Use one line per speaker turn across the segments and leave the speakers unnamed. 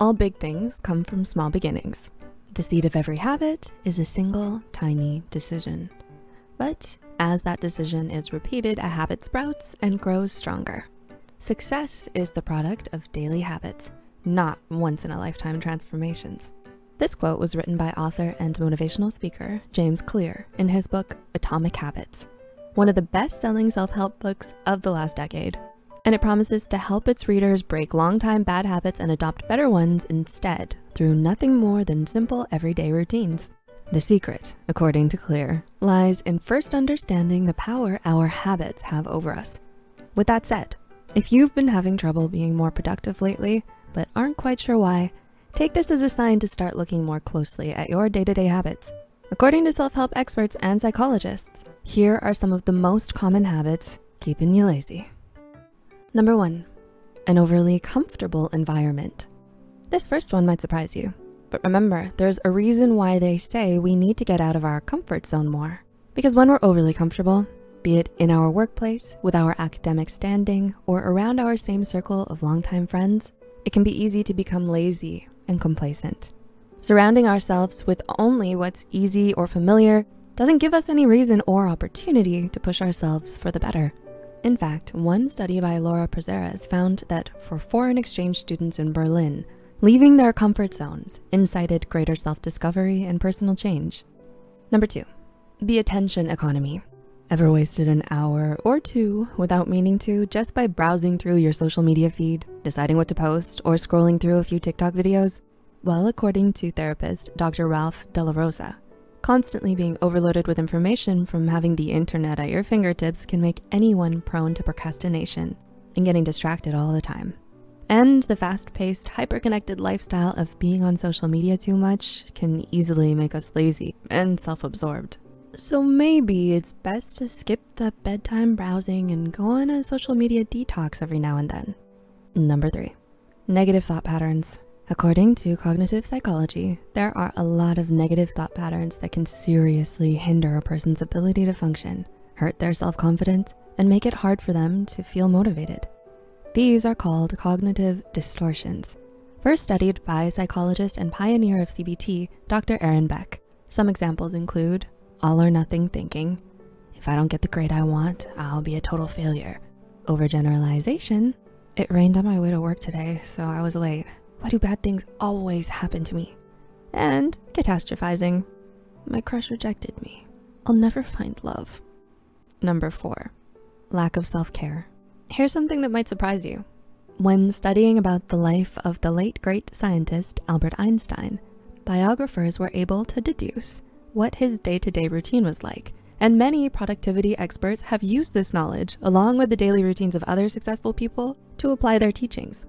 All big things come from small beginnings. The seed of every habit is a single tiny decision. But as that decision is repeated, a habit sprouts and grows stronger. Success is the product of daily habits, not once in a lifetime transformations. This quote was written by author and motivational speaker, James Clear in his book, Atomic Habits, one of the best-selling self-help books of the last decade. And it promises to help its readers break long-time bad habits and adopt better ones instead through nothing more than simple everyday routines. The secret, according to Clear, lies in first understanding the power our habits have over us. With that said, if you've been having trouble being more productive lately, but aren't quite sure why, take this as a sign to start looking more closely at your day-to-day -day habits. According to self-help experts and psychologists, here are some of the most common habits keeping you lazy. Number one, an overly comfortable environment. This first one might surprise you, but remember, there's a reason why they say we need to get out of our comfort zone more. Because when we're overly comfortable, be it in our workplace, with our academic standing, or around our same circle of longtime friends, it can be easy to become lazy and complacent. Surrounding ourselves with only what's easy or familiar doesn't give us any reason or opportunity to push ourselves for the better. In fact, one study by Laura Prazeres found that for foreign exchange students in Berlin, leaving their comfort zones incited greater self-discovery and personal change. Number two, the attention economy. Ever wasted an hour or two without meaning to just by browsing through your social media feed, deciding what to post, or scrolling through a few TikTok videos? Well, according to therapist Dr. Ralph De La Rosa, constantly being overloaded with information from having the internet at your fingertips can make anyone prone to procrastination and getting distracted all the time. And the fast-paced, hyper-connected lifestyle of being on social media too much can easily make us lazy and self-absorbed. So maybe it's best to skip the bedtime browsing and go on a social media detox every now and then. Number three, negative thought patterns. According to cognitive psychology, there are a lot of negative thought patterns that can seriously hinder a person's ability to function, hurt their self-confidence, and make it hard for them to feel motivated. These are called cognitive distortions. First studied by psychologist and pioneer of CBT, Dr. Aaron Beck. Some examples include all or nothing thinking. If I don't get the grade I want, I'll be a total failure. Overgeneralization. It rained on my way to work today, so I was late. Why do bad things always happen to me? And catastrophizing. My crush rejected me. I'll never find love. Number four, lack of self-care. Here's something that might surprise you. When studying about the life of the late great scientist Albert Einstein, biographers were able to deduce what his day-to-day -day routine was like. And many productivity experts have used this knowledge along with the daily routines of other successful people to apply their teachings.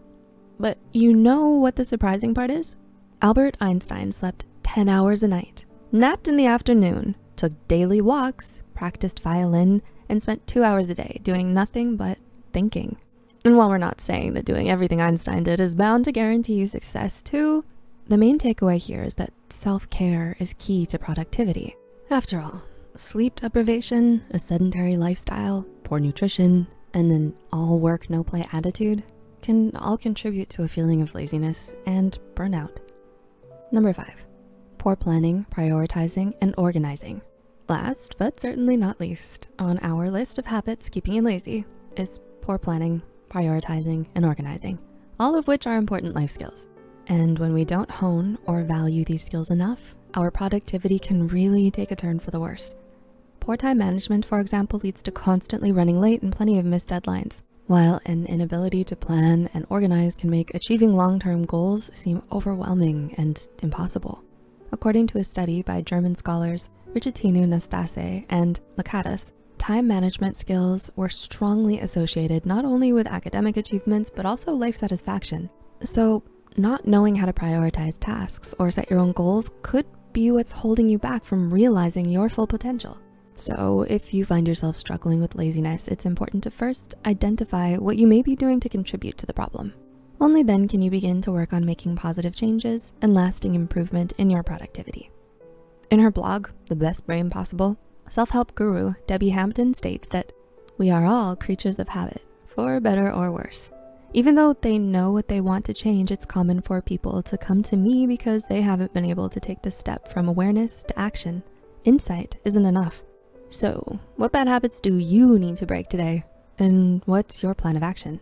But you know what the surprising part is? Albert Einstein slept 10 hours a night, napped in the afternoon, took daily walks, practiced violin, and spent two hours a day doing nothing but thinking. And while we're not saying that doing everything Einstein did is bound to guarantee you success too, the main takeaway here is that self-care is key to productivity. After all, sleep deprivation, a sedentary lifestyle, poor nutrition, and an all work, no play attitude can all contribute to a feeling of laziness and burnout. Number five, poor planning, prioritizing, and organizing. Last, but certainly not least, on our list of habits keeping you lazy is poor planning, prioritizing, and organizing, all of which are important life skills. And when we don't hone or value these skills enough, our productivity can really take a turn for the worse. Poor time management, for example, leads to constantly running late and plenty of missed deadlines, while an inability to plan and organize can make achieving long-term goals seem overwhelming and impossible. According to a study by German scholars Richetinu Nastase and Lakatos, time management skills were strongly associated not only with academic achievements, but also life satisfaction. So not knowing how to prioritize tasks or set your own goals could be what's holding you back from realizing your full potential. So if you find yourself struggling with laziness, it's important to first identify what you may be doing to contribute to the problem. Only then can you begin to work on making positive changes and lasting improvement in your productivity. In her blog, The Best Brain Possible, self-help guru Debbie Hampton states that we are all creatures of habit, for better or worse. Even though they know what they want to change, it's common for people to come to me because they haven't been able to take the step from awareness to action. Insight isn't enough. So what bad habits do you need to break today? And what's your plan of action?